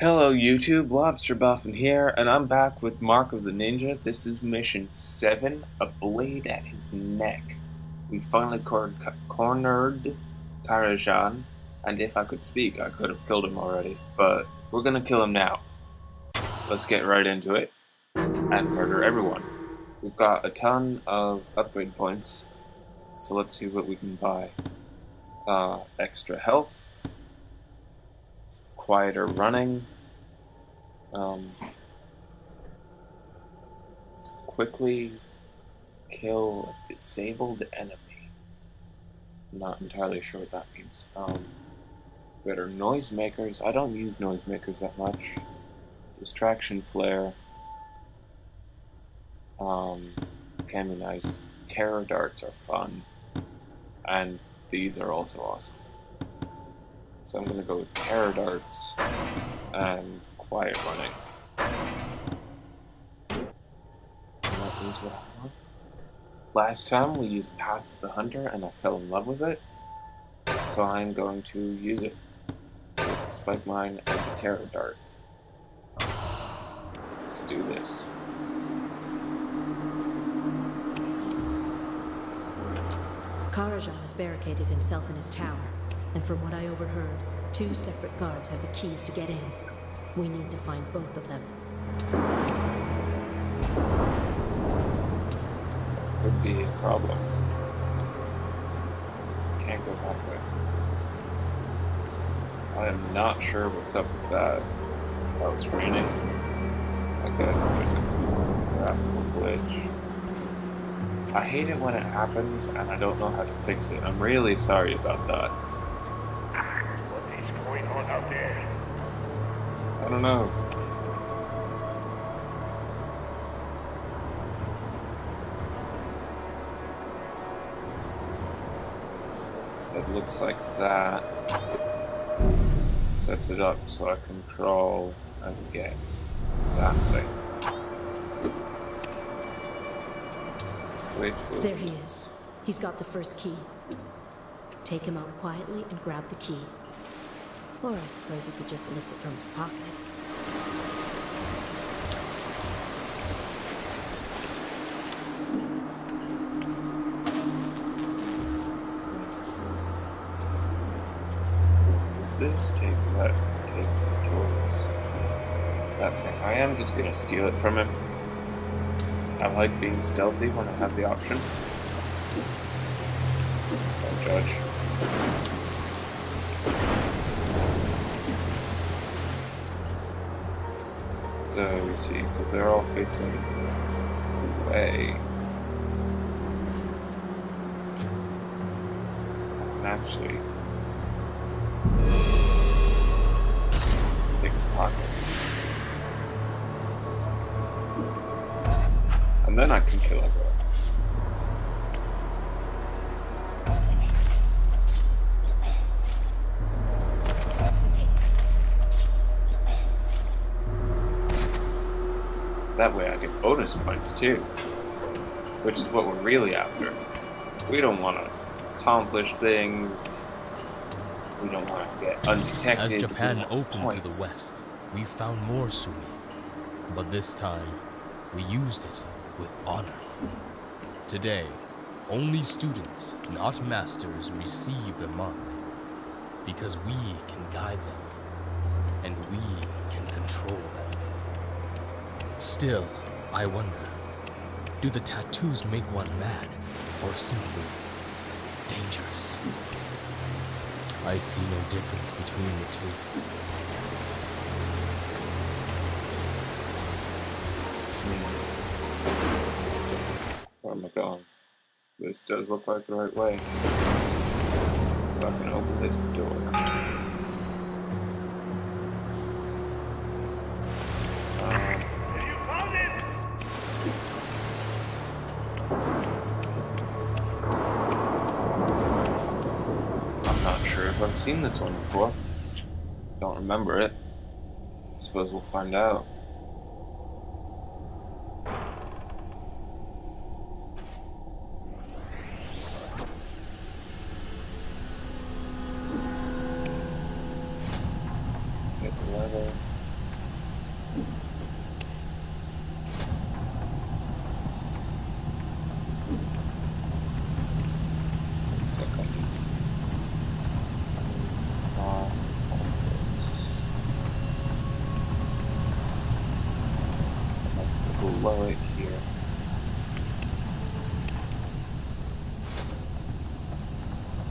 Hello YouTube, Lobster Buffin here, and I'm back with Mark of the Ninja. This is mission 7, a blade at his neck. We finally cor cornered Karajan, and if I could speak, I could have killed him already, but we're gonna kill him now. Let's get right into it, and murder everyone. We've got a ton of upgrade points, so let's see what we can buy. Uh, extra health, quieter running, um, quickly kill a disabled enemy. Not entirely sure what that means. Um, better noisemakers. I don't use noisemakers that much. Distraction flare. Um, can be nice. Terror darts are fun. And these are also awesome. So I'm going to go with Terror Darts and Quiet Running. That is what I want. Last time we used Path of the Hunter and I fell in love with it. So I'm going to use it with Spike Mine and the Terror Dart. Let's do this. Karajan has barricaded himself in his tower and from what I overheard, two separate guards have the keys to get in. We need to find both of them. Could be a problem. Can't go that way. I am not sure what's up with that. Oh, it's raining. I guess there's a graphical glitch. I hate it when it happens and I don't know how to fix it. I'm really sorry about that. I don't know. It looks like that sets it up so I can crawl and get that thing. Which There he is. He's got the first key. Take him out quietly and grab the key. Or I suppose you could just lift it from his pocket. Is this take that takes me towards that thing? I am just gonna steal it from him. I like being stealthy when I have the option. Don't judge. Uh, so we see, because they're all facing away. And actually take his pocket. And then I can kill him. That way I get bonus points too. Which is what we're really after. We don't want to accomplish things. We don't want to get undetected. As Japan opened points. to the west, we found more sumi. But this time, we used it with honor. Today, only students, not masters, receive the mark. Because we can guide them, and we can control them. Still, I wonder, do the tattoos make one mad, or simply dangerous? I see no difference between the two. Oh Where am I going? This does look like the right way. So I can open this door. Seen this one before. Don't remember it. I suppose we'll find out. Blow it here.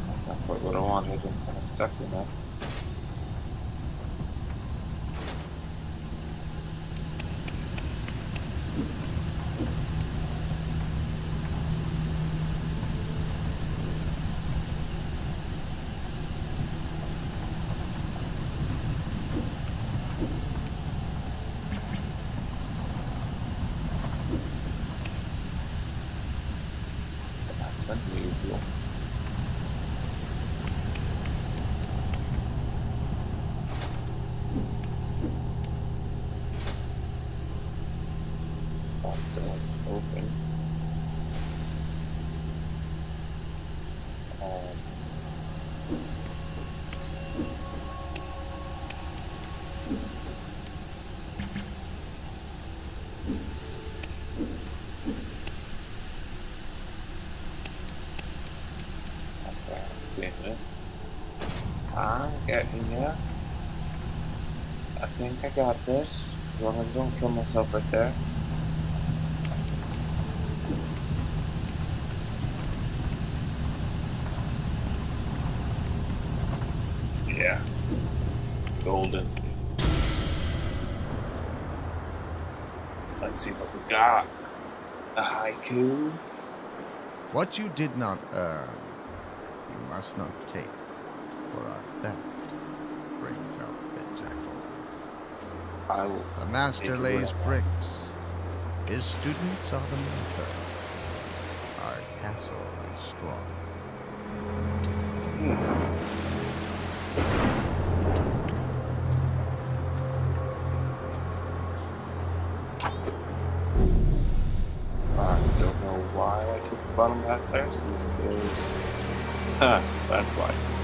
That's not quite what I wanted. I'm kind of stuck with that. That's unusual. Back door open. Um, okay, I'm seeing it. I'm getting ya. I got this. As long as I don't kill myself right there. Yeah. Golden. Let's see what we got. A haiku. What you did not earn, you must not take, for our theft brings out the jackals. I will. The master lays bricks. His students are the mortar. Our castle is strong. Hmm. I don't know why I took the bottom back there since there's. Huh, that's why.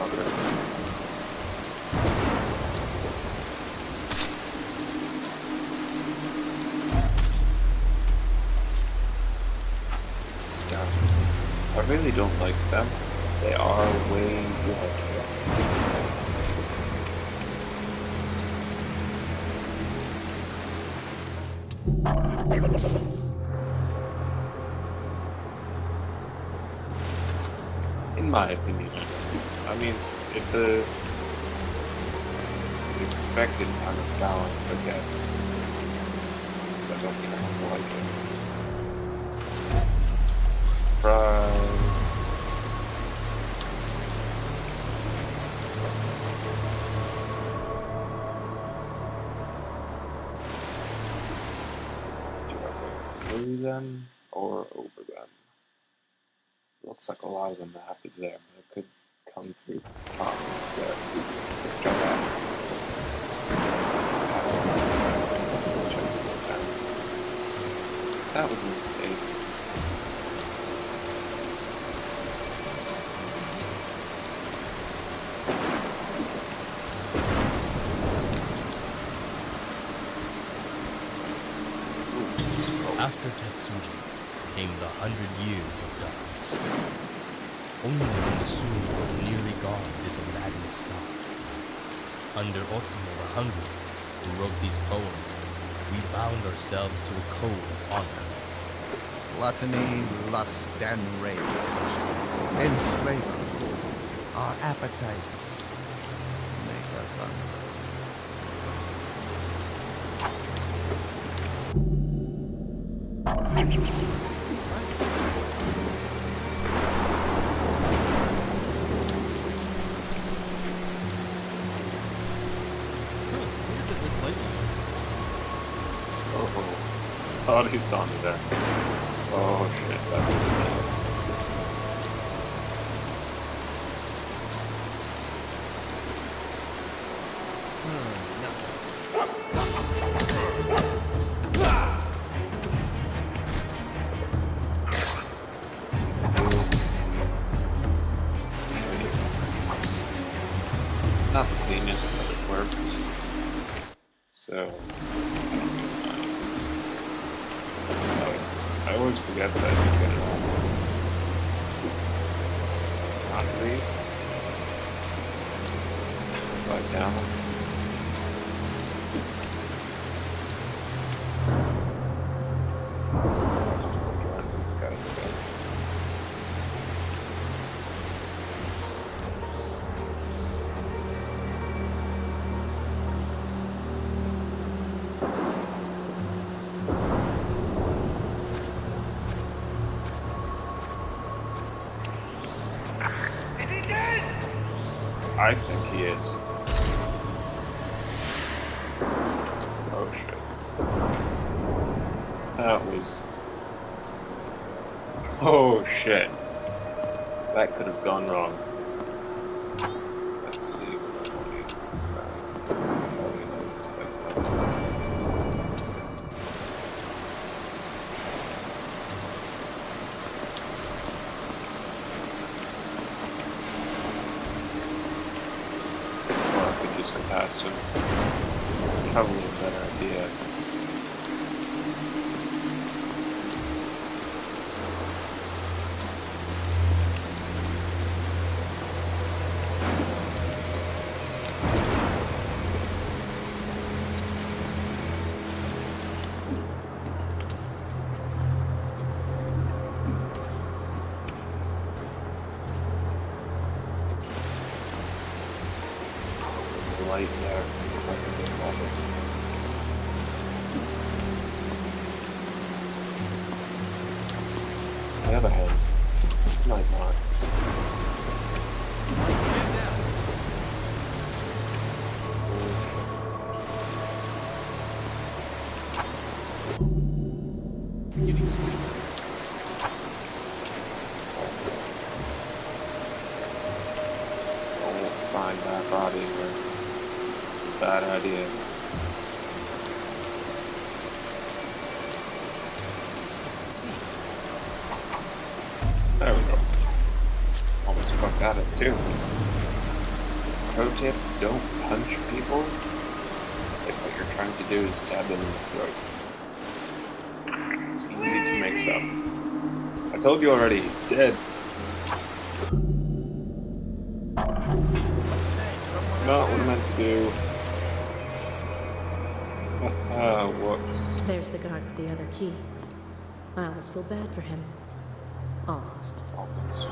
I really don't like them. They are way too hard. In my opinion, I mean, it's a expected kind of balance, I guess. But I don't think I have to like it. Surprise! Do I go through them or over them? Looks like a lot of the map is there, but I could through the top instead. Let's that. That was a mistake. After Tetsuji came the hundred years of darkness. Only when the Sumi was nearly gone did the madness stop. Under Otomo the Hungry, who wrote these poems, we bound ourselves to a code of honor. Gluttony, lust, and rage enslave us. Our appetites make us hungry. Thought he saw me there. Oh shit, that was not the cleanest. So, forget that I think he is. Oh shit. That was. Oh shit. That could have gone wrong. Let's see what I want to use this guy. Oh, he knows, but, uh, Or I could just go past him. It's probably a better idea. Light there. On the other hand, might not. Find that body bad idea. There we go. Almost fucked out of it too. Pro tip, don't punch people if what you're trying to do is stab them in the throat. It's easy to mix up. I told you already, he's dead. Not what I meant to do. Whoops. There's the guard with the other key. I almost feel bad for him. Almost. Almost.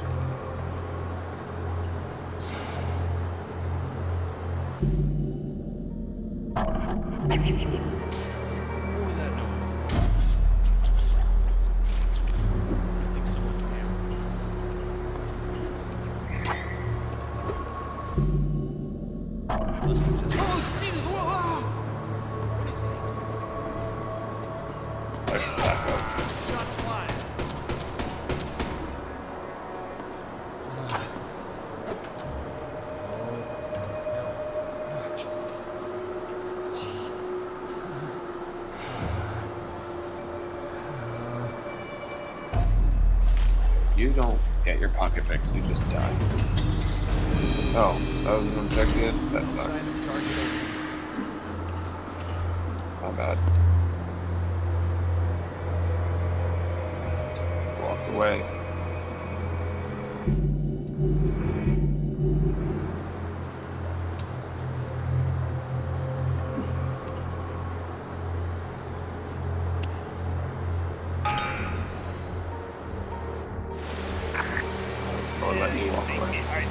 Get your pocket picked, you just die. Oh, that was an objective? That sucks. My bad. Walk away. Or let me walk. I.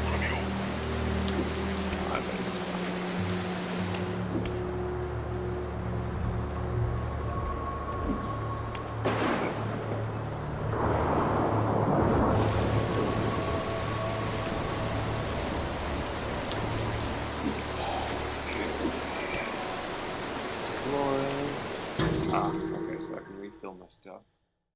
Exploring. Ah, okay, so I can refill my stuff.